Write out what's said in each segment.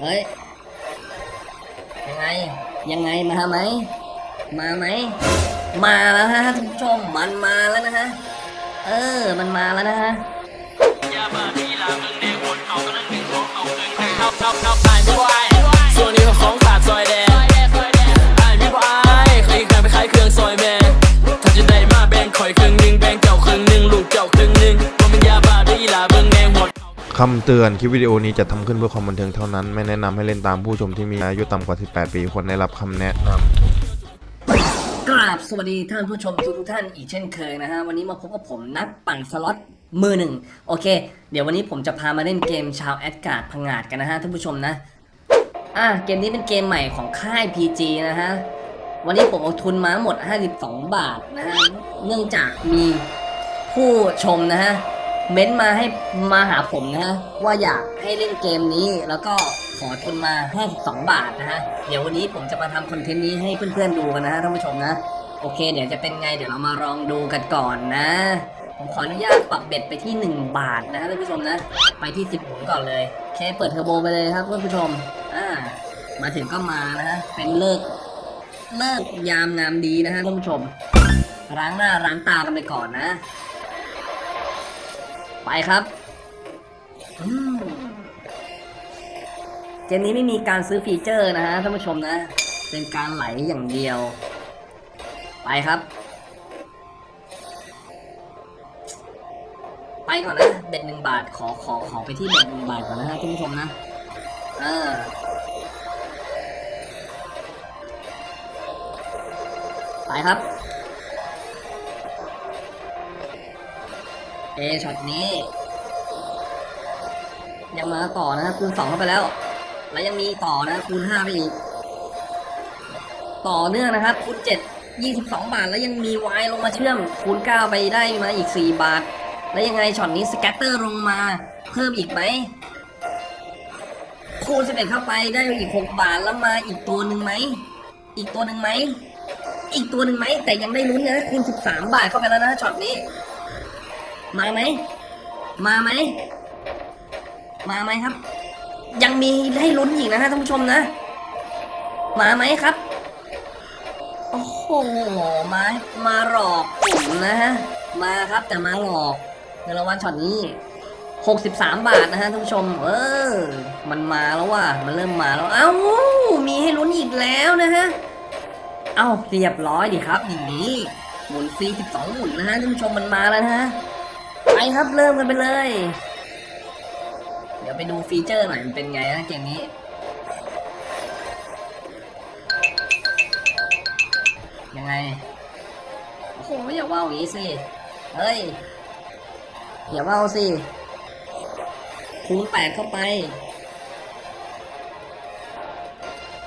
เฮ้ย ยังไง ยังไงมาไหม มาไหม มาแล้วฮะท่านผู้ชมมันมาแล้วนะฮะ เออ มันมาแล้วนะฮะยาบ้าที่ลาเมืองแดงวนเอากำลังหนึ่งของเอาเงินให้เอาเอาเอาไอ้ไม่วส่ คำเตือนคลิปวิดีโอนี้จัดทำขึ้นเพื่อความบันเทิงเท่านั้น ไม่แนะนำให้เล่นตามผู้ชมที่มีอายุต่ำกว่า 18 ปีควรได้รับคำแนะนำกราบสวัสดีท่านผู้ชมทุกทุกๆท่านอีกเช่นเคยนะฮะวันนี้มาพบกับผมนักปั่นสล็อตมือหนึ่งโอเค เดี๋ยววันนี้ผมจะพามาเล่นเกมชาวแอดการ์ดพังงาดกันนะฮะท่านผู้ชมนะอะเกมนี้เป็นเกมใหม่ของค่าย PG นะฮะวันนี้ผมเอาทุนมาหมด 52 บาทนะฮะเนื่องจากมีผู้ชมนะฮะ เม้นต์มาให้มาหาผมนะฮะว่าอยากให้เล่นเกมนี้ แล้วก็ขอทุนมา52บาทนะฮะเดี๋ยววันนี้ผมจะมาทำคอนเทนต์นี้ให้เพื่อนๆดูกันนะฮะท่านผู้ชมนะ โอเค เดี๋ยวจะเป็นไงเดี๋ยวเรามาลองดูกันก่อนนะ ผมขออนุญาตปรับเบ็ดไปที่ 1 บาทนะฮะท่านผู้ชมนะ ไปที่ 10หมุนก่อนเลยโอเคเปิดเทอร์โบไปเลยครับท่านผู้ชมอ่ามาถึงก็มานะฮะเป็นเลิกเลิกยามงามดีนะฮะท่านผู้ชมล้างหน้าล้างตากันไปก่อนนะ ไปครับ เกมนี้ไม่มีการซื้อฟีเจอร์นะฮะท่านผู้ชมนะ เป็นการไหลอย่างเดียว ไปครับ ไปก่อนนะเบ็ดหนึ่งบาทขอขอขอไปที่เบ็ดหนึ่งบาทก่อนนะฮะท่านผู้ชมนะ เออไปครับ เอช็อตนี้ ยังมาต่อนะครับคูณสองเข้าไปแล้ว แล้วยังมีต่อนะคูณห้าไปอีก ต่อเนื่องนะครับคูณเจ็ดยี่สิบสองบาท แล้วยังมีวายลงมาเชื่อม คูณเก้าไปได้มาอีกสี่บาท แล้วยังไงช็อตนี้ scatter ลงมา เพิ่มอีกไหมคูณสิบเอ็ดเข้าไปได้อีกหกบาทแล้วมาอีกตัวหนึ่งไหมอีกตัวหนึ่งไหมอีกตัวหนึ่งไหมแต่ยังได้ลุ้นนะคูณสิบสามบาทเข้าไปแล้วนะช็อตนี้ มาไหม มาไหม มาไหมครับ ยังมีให้ลุ้นอีกนะฮะท่านผู้ชมนะ มาไหมครับ โอ้โห มา มาหลอกผมนะฮะ มาครับแต่มาหลอกเงินรางวัลช็อตนี้63 บาทนะฮะท่านผู้ชม เออ มันมาแล้วว่ะ มันเริ่มมาแล้ว เอ้า มีให้ลุ้นอีกแล้วนะฮะ เอ้าเรียบร้อยดิครับอย่างนี้ หมุนฟรี 12 หมุนนะฮะท่านผู้ชมมันมาแล้วนะฮะ ไปครับเริ่มกันไปเลย เดี๋ยวไปดูฟีเจอร์หน่อยมันเป็นไงนะเกมนี้ยังไงโอ้โหอย่าว่าวอย่างนี้สิเฮ้ยอย่าว่าวสิคูณแปดเข้าไป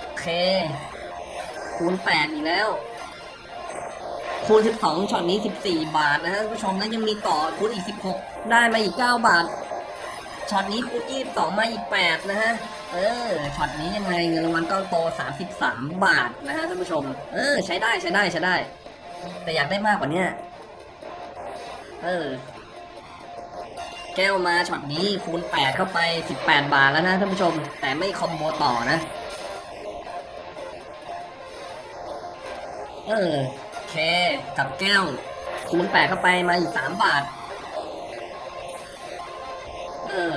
โอเคคูณแปดอีกแล้ว คูณ 12ช็อตนี้ 14 บาทนะฮะท่านผู้ชมแล้วยังมีต่อคูณอีก 16 ได้มาอีก 9 บาทช็อตนี้คูณ22มาอีก 8 นะฮะเออช็อตนี้ยังไงเงินรางวัลก้อนโต 33 บาทนะฮะท่านผู้ชม เออ ใช้ได้ใช้ได้ใช้ได้ แต่อยากได้มากกว่านี้เออ แก้วมาช็อตนี้คูณ 8 เข้าไป 18 บาทแล้วนะท่านผู้ชม แต่ไม่คอมโบต่อนะ เออ K กับแก้ว คูณแปดเข้าไปมาอีกสามบาท เออ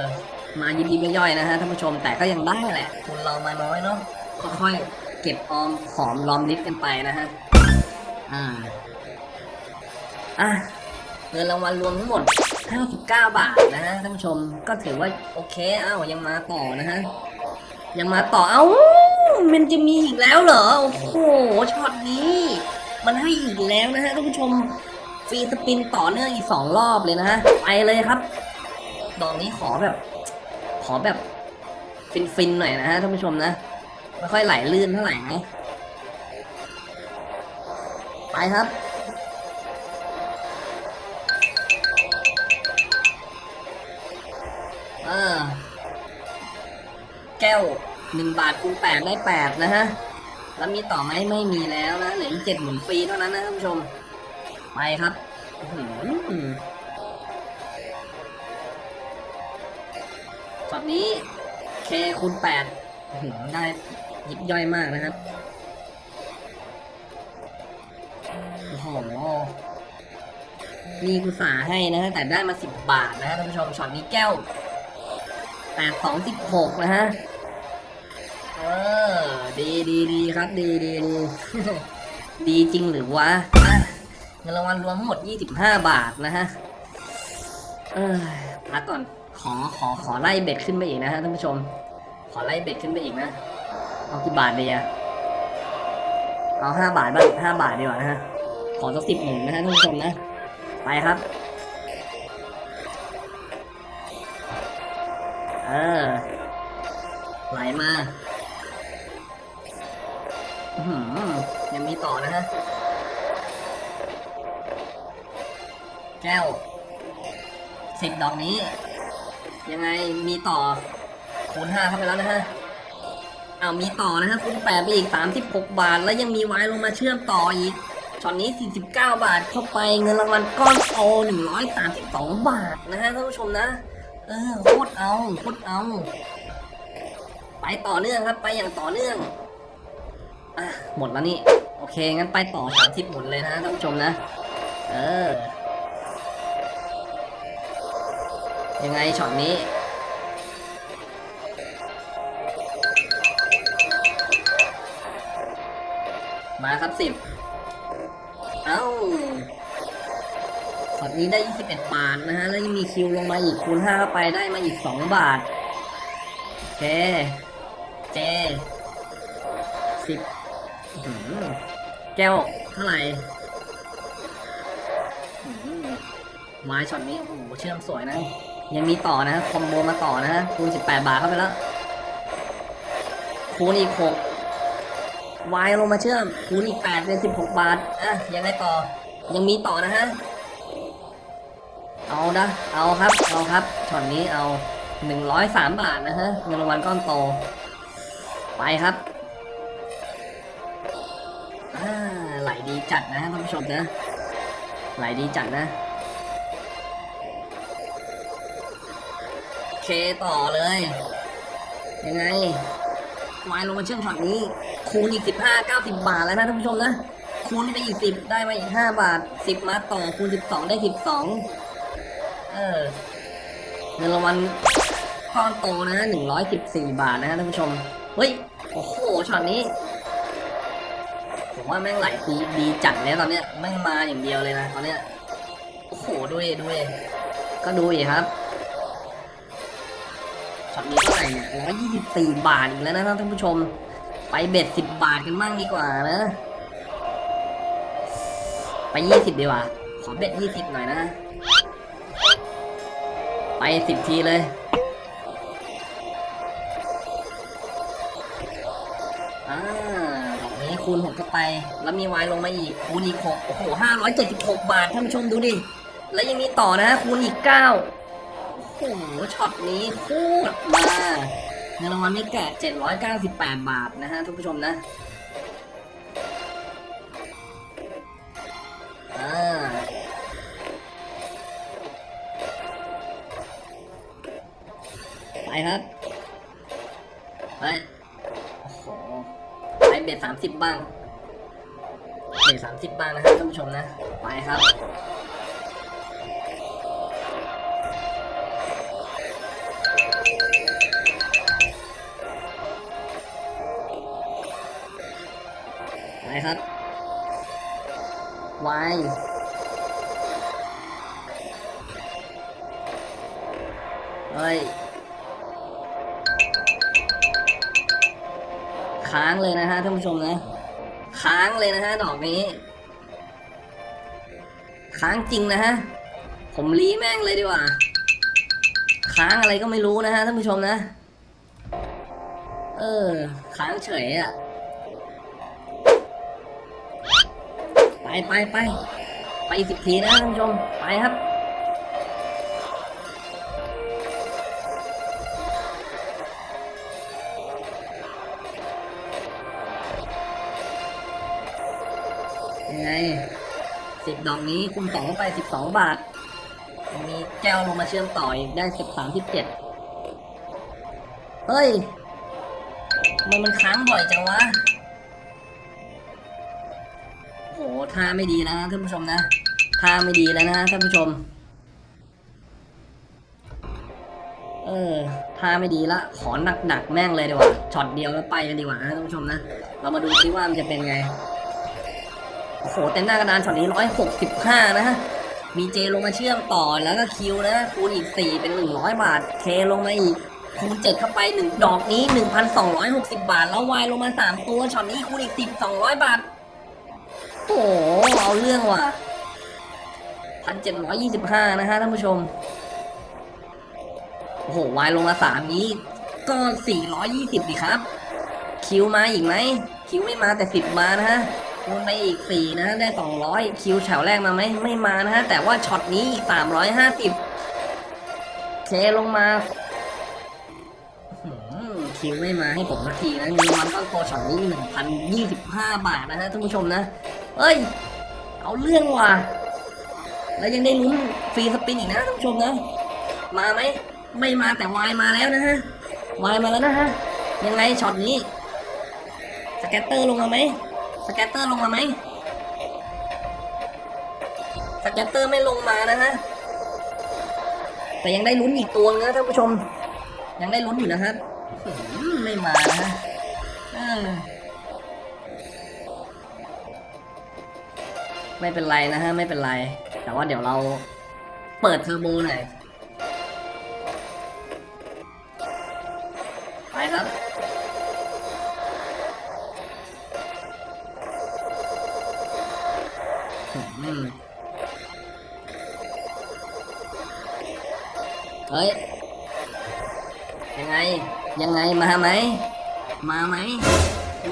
มายิบยิบไม่ย่อยนะฮะท่านผู้ชมแต่ก็ยังได้แหละทุนเรามาน้อยเนาะค่อยๆเก็บออมหอมรอมริบกันไปนะฮะ อ่า อะเงินรางวัลรวมทั้งหมด 59 บาทนะฮะท่านผู้ชมก็ถือว่าโอเค เอ้ายังมาต่อนะฮะ ยังมาต่อ เอ้า มันจะมีอีกแล้วเหรอ โอ้โหช็อตนี้ มันให้อีกแล้วนะฮะท่านผู้ชมฟรีสปินต่อเนื่องอีกสองรอบเลยนะฮะไปเลยครับ ดอกนี้ขอแบบ ขอแบบฟินๆหน่อยนะฮะท่านผู้ชมนะไม่ค่อยไหลลื่นเท่าไหร่นะไปครับอแก้วหนึ่งบาทคูณแปดได้แปดนะฮะ แล้วมีต่อไหมไม่มีแล้วนะเหลืออีกเจ็ดหมุนฟรีเท่านั้นนะท่านผู้ชม ไปครับอื้อหือช็อตนี้ K คูณแปดได้ยิบย่อยมากนะครับโอ้โหมีกุสาให้นะ แต่ได้มาสิบบาทนะฮะท่านผู้ชมช็อตนี้แก้วแปดสองสิบหกนะฮะ เออ ดีดีดีครับ ดีดีดี ดีจริงหรือวะอะเงินรางวัลรวมทั้งหมด 25 บาทนะฮะ เออพักก่อน ขอ ขอ ขอไล่เบ็ดขึ้นไปอีกนะฮะท่านผู้ชม ขอไล่เบ็ดขึ้นไปอีกนะ เอากี่บาทดีอะเอาห้าบาทบ้างห้าบาทดีกว่านะฮะ ขอสักสิบหนึ่งนะฮะท่านผู้ชมนะ ไปครับ เออไหลมาอื้อหือ ยังมีต่อนะฮะ แก้วสิบดอกนี้ ยังไงมีต่อคูณห้าเข้าไปแล้วนะฮะเอามีต่อนะฮะคูณแปดไปอีกสามสิบหกบาท แล้วยังมีไว้ลงมาเชื่อมต่ออีกช็อตนี้สี่สิบเก้าบาทเข้าไปเงินรางวัลก้อนโตหนึ่งร้อยสามสิบสองบาทนะฮะท่านผู้ชมนะ เออโคตรเอาโคตรเอา ไปต่อเนื่องครับ ไปอย่างต่อเนื่อง อะหมดแล้วนี่ โอเค งั้นไปต่อสามสิบหมดเลยนะท่านผู้ชมนะ เออ ยังไงช็อตนี้มาครับสิบ เอ้าช็อตนี้ได้ 21 บาทนะฮะ แล้วยังมี Q ลงมาอีกคูณ5เข้าไปได้มาอีก 2 บาท โอเค J สิบ แก้วเท่าไหร่ไม้ช็อตนี้โอ้โหเชื่อมสวยนะ ยังมีต่อนะ combo มาต่อนะฮะคูณ18 บาทเข้าไปแล้วคูณอีก6วายลงมาเชื่อมคูณอีก8เป็น 16 บาทอะยังไงต่อ ยังมีต่อนะฮะเอานะเอาครับเอาครับช็อตนี้เอา 103 บาทนะฮะเงินรางวัลก้อนโตไปครับ ไหลดีจัดนะท่านผู้ชมนะ ไหลดีจัดนะ เคต่อเลย ยังไงวายลงมาเชื่อมช็อตนี้ คูณอีกสิบห้าเก้าสิบบาทแล้วนะท่านผู้ชมนะ คูณไปอีกสิบได้มาอีกห้าบาทสิบมาต่อคูณสิบสองได้สิบสองเออเงินรางวัลก้อนโตนะหนึ่งร้อยสิบสี่บาทนะฮะท่านผู้ชม เฮ้ย โอ้โหช็อตนี้ ผมว่าแม่งไหลดีดีจัดแล้วตอนเนี้ยแม่งมาอย่างเดียวเลยนะตอนเนี้ยโอ้โหดูดิดูดิก็ดูดิครับช็อตนี้เท่าไหร่เนี่ยร้อยยี่สิบสี่บาทอีกแล้วนะท่านผู้ชม ไปเบ็ดสิบบาทกันบ้างดีกว่านะ ไปยี่สิบดีกว่า ขอเบ็ดยี่สิบหน่อยนะ ไปสิบทีเลยอ่า คูณหกเข้าไป แล้วมีวายลงมาอีกคูณอีกหกโอ้โหห้าร้อยเจ็ดสิบหกบาทท่านผู้ชมดูดิ แล้วยังมีต่อนะคูณอีกเก้าโอ้โหช็อตนี้โคตรมาเงินรางวัลไม่แก่798บาทนะฮะทุกผู้ชมนะไปครับไป เบ็ดสามสิบบ้างเบ็ดสามสิบบ้างนะฮะท่านผู้ชมนะ ไปครับไปครับวายเฮ้ย ค้างเลยนะฮะท่านผู้ชมนะ ค้างเลยนะฮะดอกนี้ ค้างจริงนะฮะ ผมรีแม่งเลยดีกว่า ค้างอะไรก็ไม่รู้นะฮะท่านผู้ชมนะ เออ ค้างเฉยอะไปไปไปไปสิบทีนะท่านผู้ชม ไปครับ ดอกนี้คูณสองเข้าไปสิบสองบาทมีแก้วลงมาเชื่อมต่ออีกได้สิบสามสิบเจ็ดเฮ้ยทำไมมันค้างบ่อยจังวะโหท่าไม่ดีนะท่านผู้ชมนะท่าไม่ดีแล้วนะท่านผู้ชม เออท่าไม่ดีละ ขอหนักหนักๆแม่งเลยดีกว่าช็อตเดียวแล้วไปกันดีกว่านะท่านผู้ชมนะ เรามาดูซิว่ามันจะเป็นไง โอ้โหเต็มหน้ากระดานช็อตนี้ร้อยหกสิบห้านะฮะมี J ลงมาเชื่อมต่อแล้วก็ Q นะคูณอีกสี่เป็นหนึ่งร้อยบาท K ลงมาอีกคูณเจ็ดเข้าไปหนึ่งดอกนี้หนึ่งพันสองร้อยหกสิบบาท แล้ววายลงมาสามตัวช็อตนี้คูณอีกสิบสองร้อยบาทโอ้โหเอาเรื่องว่ะพันเจ็ดร้อยยี่สิบห้านะฮะท่านผู้ชมโอ้โหวายลงมาสามนี้ ก็สี่ร้อยยี่สิบดิครับ Q มาอีกไหม Q ไม่มาแต่สิบมานะฮะ คูณไปอีกสี่นะ ได้สองร้อย Q แถวแรกมาไหมไม่มานะฮะ แต่ว่าช็อตนี้อีกสามร้อยห้าสิบ K ลงมา Q ไม่มาให้ผมสักทีนะเงินรางวัลก้อนโตช็อตนี้หนึ่งพันยี่สิบห้าบาทนะฮะท่านผู้ชมนะ เอ้ย เอาเรื่องว่ะแล้วยังได้ลุ้น free spin อีกนะท่านผู้ชมนะ มาไหมไม่มาแต่วายมาแล้วนะฮะวายมาแล้วนะฮะยังไงช็อตนี้ scatter ลงมาไหม scatter ลงมาไหม scatter ไม่ลงมานะฮะ แต่ยังได้ลุ้นอีกตัวนะท่านผู้ชม ยังได้ลุ้นอยู่นะฮะอื้อหือไม่มานะฮะไม่เป็นไรนะฮะ ไม่เป็นไร แต่ว่าเดี๋ยวเราเปิดเทอร์โบหน่อย เฮ้ย ยังไง ยังไงมาไหม มาไหม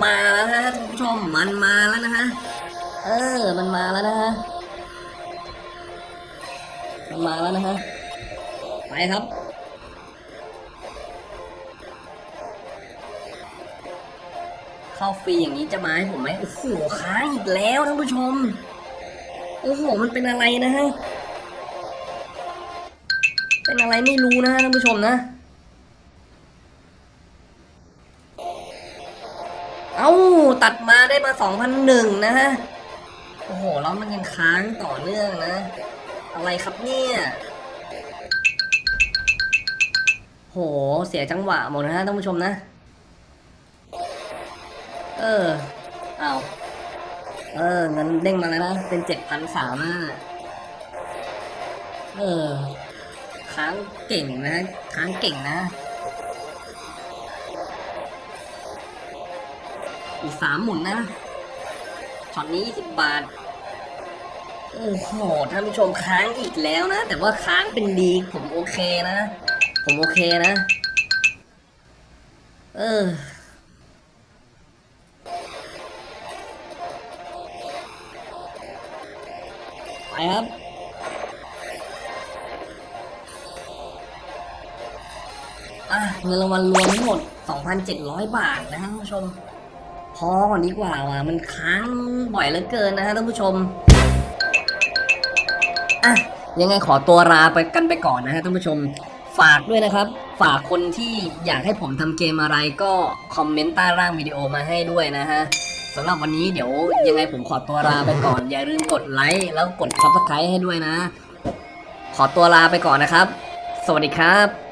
มาแล้วนะท่านผู้ชม มันมาแล้วนะฮะ เออ มันมาแล้วนะฮะ มันมาแล้วนะฮะ ไปครับเข้าฟรีอย่างนี้จะมาให้ผมไหมโอ้โหค้างอีกแล้วท่านผู้ชม โอ้โห มันเป็นอะไรนะฮะ เป็นอะไรไม่รู้นะฮะท่านผู้ชมนะ เอ้า ตัดมาได้มาสองพันหนึ่งนะฮะ โอ้โห แล้วมันยังค้างต่อเนื่องนะ อะไรครับเนี่ยโห เสียจังหวะหมดนะฮะท่านผู้ชมนะ เออ เอา เออเงินเด้งมาแล้วนะ เป็นเจ็ดพันสามอะเออ ค้างเก่งนะ ค้างเก่งนะ อีกสามหมุนนะ ช็อตนี้ยี่สิบบาท โอ้โห ท่านผู้ชมค้างอีกแล้วนะ แต่ว่าค้างเป็นดี ผมโอเคนะ ผมโอเคนะ เออ ไปครับอะเงินรางวัลรวมทั้งหมด 2,700 บาทนะฮะท่านผู้ชม พอก่อนดีกว่าว่ะมันค้างบ่อยเหลือเกินนะฮะท่านผู้ชมอะยังไงขอตัวลาไปกันไปก่อนนะฮะท่านผู้ชมฝากด้วยนะครับ ฝากคนที่อยากให้ผมทำเกมอะไรก็คอมเมนต์ใต้ล่างวิดีโอมาให้ด้วยนะฮะ สำหรับวันนี้เดี๋ยวยังไงผมขอตัวลาไปก่อน อย่าลืมกดไลค์แล้วกด subscribe ให้ด้วยนะ ขอตัวลาไปก่อนนะครับ สวัสดีครับ